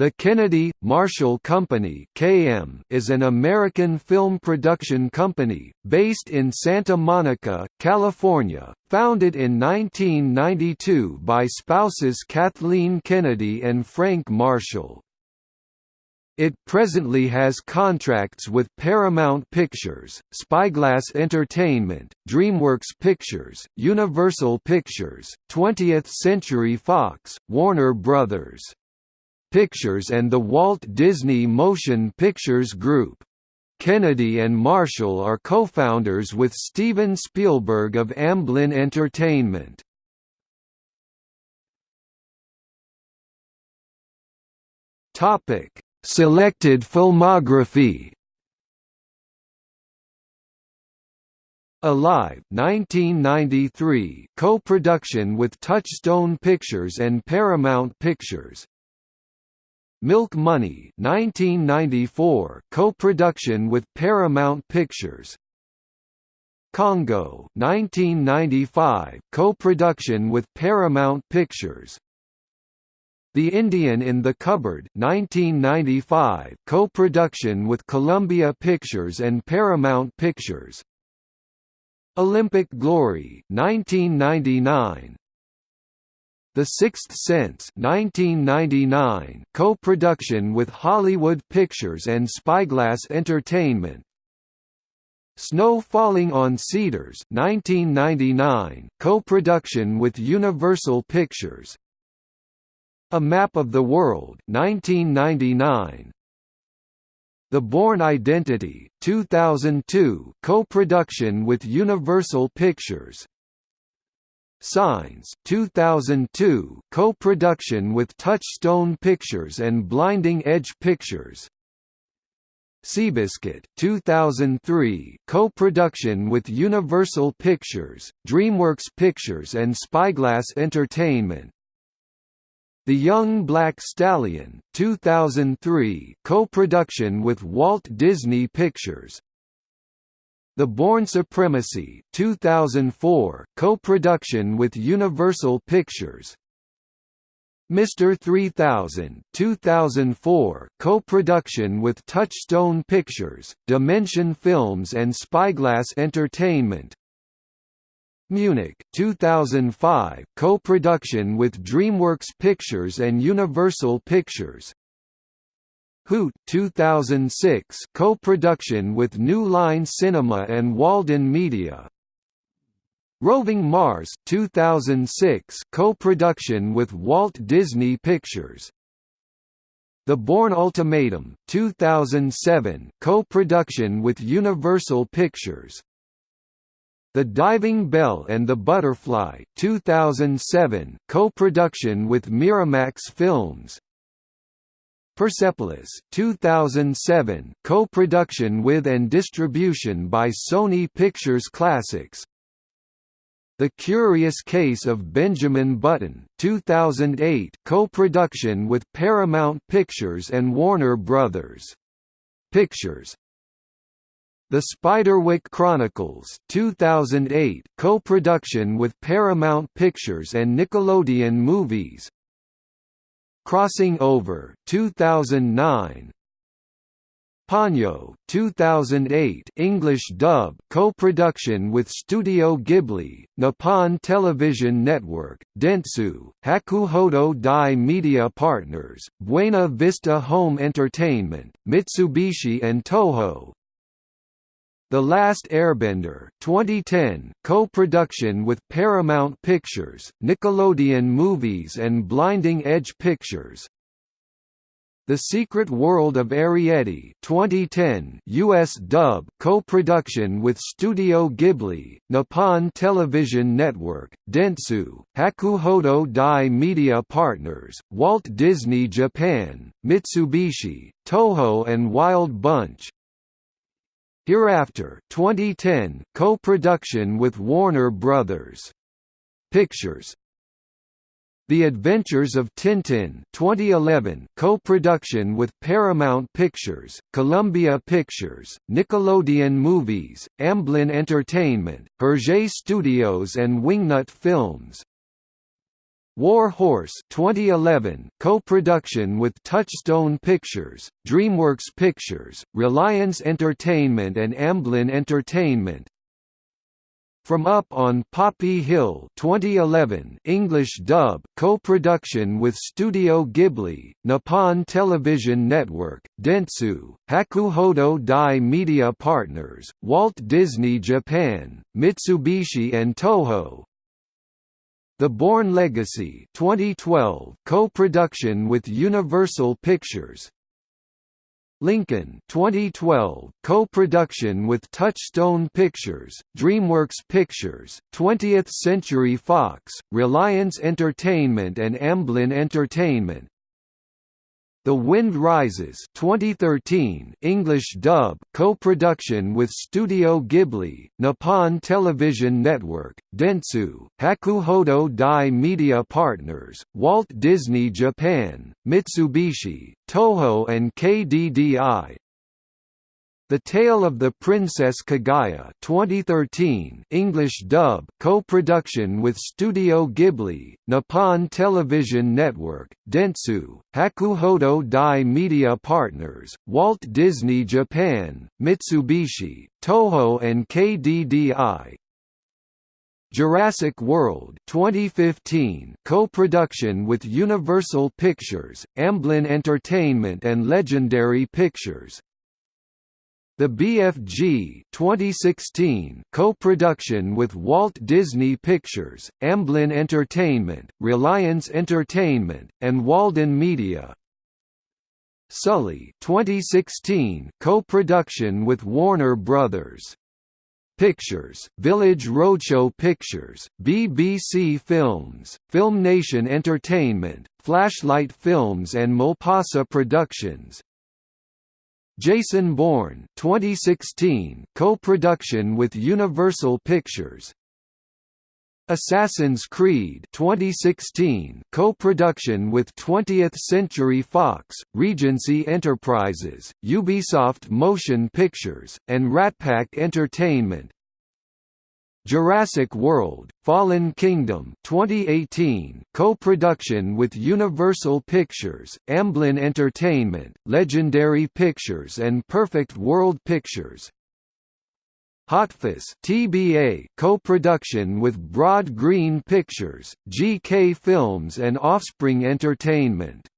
The Kennedy Marshall Company (KM) is an American film production company based in Santa Monica, California, founded in 1992 by spouses Kathleen Kennedy and Frank Marshall. It presently has contracts with Paramount Pictures, Spyglass Entertainment, DreamWorks Pictures, Universal Pictures, 20th Century Fox, Warner Brothers. Pictures and the Walt Disney Motion Pictures Group. Kennedy and Marshall are co-founders with Steven Spielberg of Amblin Entertainment. Topic: Selected filmography. Alive 1993 co-production with Touchstone Pictures and Paramount Pictures Milk Money 1994 co-production with Paramount Pictures. Congo 1995 co-production with Paramount Pictures. The Indian in the Cupboard 1995 co-production with Columbia Pictures and Paramount Pictures. Olympic Glory 1999 the Sixth Sense 1999 co-production with Hollywood Pictures and Spyglass Entertainment. Snow Falling on Cedars 1999 co-production with Universal Pictures. A Map of the World 1999 The Bourne Identity 2002 co-production with Universal Pictures Signs 2002 co-production with Touchstone Pictures and Blinding Edge Pictures. Seabiscuit 2003 co-production with Universal Pictures, DreamWorks Pictures and Spyglass Entertainment. The Young Black Stallion 2003 co-production with Walt Disney Pictures the Bourne Supremacy 2004 co-production with Universal Pictures Mr. 3000 2004 co-production with Touchstone Pictures, Dimension Films and Spyglass Entertainment Munich 2005 co-production with DreamWorks Pictures and Universal Pictures Hoot 2006 co-production with New Line Cinema and Walden Media. Roving Mars 2006 co-production with Walt Disney Pictures. The Bourne Ultimatum 2007 co-production with Universal Pictures. The Diving Bell and the Butterfly 2007 co-production with Miramax Films. Persepolis 2007 co-production with and distribution by Sony Pictures Classics. The Curious Case of Benjamin Button 2008 co-production with Paramount Pictures and Warner Brothers Pictures. The Spiderwick Chronicles 2008 co-production with Paramount Pictures and Nickelodeon Movies Crossing Over 2009 Ponyo 2008 English dub co-production with Studio Ghibli, Nippon Television Network, Dentsu, Hakuhodo DY Media Partners, Buena Vista Home Entertainment, Mitsubishi and Toho, the Last Airbender 2010 co-production with Paramount Pictures, Nickelodeon Movies and Blinding Edge Pictures. The Secret World of Arrietty 2010 US dub co-production with Studio Ghibli, Nippon Television Network, Dentsu, Hakuhodo DY Media Partners, Walt Disney Japan, Mitsubishi, Toho and Wild Bunch, Hereafter 2010 co-production with Warner Brothers. Pictures The Adventures of Tintin 2011 co-production with Paramount Pictures, Columbia Pictures, Nickelodeon Movies, Amblin Entertainment, Hergé Studios and Wingnut Films War Horse 2011 co-production with Touchstone Pictures, DreamWorks Pictures, Reliance Entertainment and Amblin Entertainment. From Up on Poppy Hill 2011 English dub co-production with Studio Ghibli, Nippon Television Network, Dentsu, Hakuhodo DY Media Partners, Walt Disney Japan, Mitsubishi and Toho, the Bourne Legacy 2012 co-production with Universal Pictures. Lincoln 2012 co-production with Touchstone Pictures, DreamWorks Pictures, 20th Century Fox, Reliance Entertainment and Amblin Entertainment. The Wind Rises 2013 English dub co-production with Studio Ghibli, Nippon Television Network, Dentsu, Hakuhodo DY Media Partners, Walt Disney Japan, Mitsubishi, Toho and KDDI, the Tale of the Princess Kaguya 2013 English dub co-production with Studio Ghibli, Nippon Television Network, Dentsu, Hakuhodo DY Media Partners, Walt Disney Japan, Mitsubishi, Toho and KDDI, Jurassic World 2015 co-production with Universal Pictures, Amblin Entertainment and Legendary Pictures, the BFG 2016 co-production with Walt Disney Pictures, Amblin Entertainment, Reliance Entertainment, and Walden Media. Sully 2016 co-production with Warner Brothers. Pictures, Village Roadshow Pictures, BBC Films, FilmNation Entertainment, Flashlight Films and Malpaso Productions, Jason Bourne 2016 co-production with Universal Pictures. Assassin's Creed 2016 co-production with 20th Century Fox, Regency Enterprises, Ubisoft Motion Pictures, and Ratpac Entertainment Jurassic World: Fallen Kingdom 2018 co-production with Universal Pictures, Amblin Entertainment, Legendary Pictures and Perfect World Pictures. Hotfuss TBA co-production with Broad Green Pictures, GK Films and Offspring Entertainment.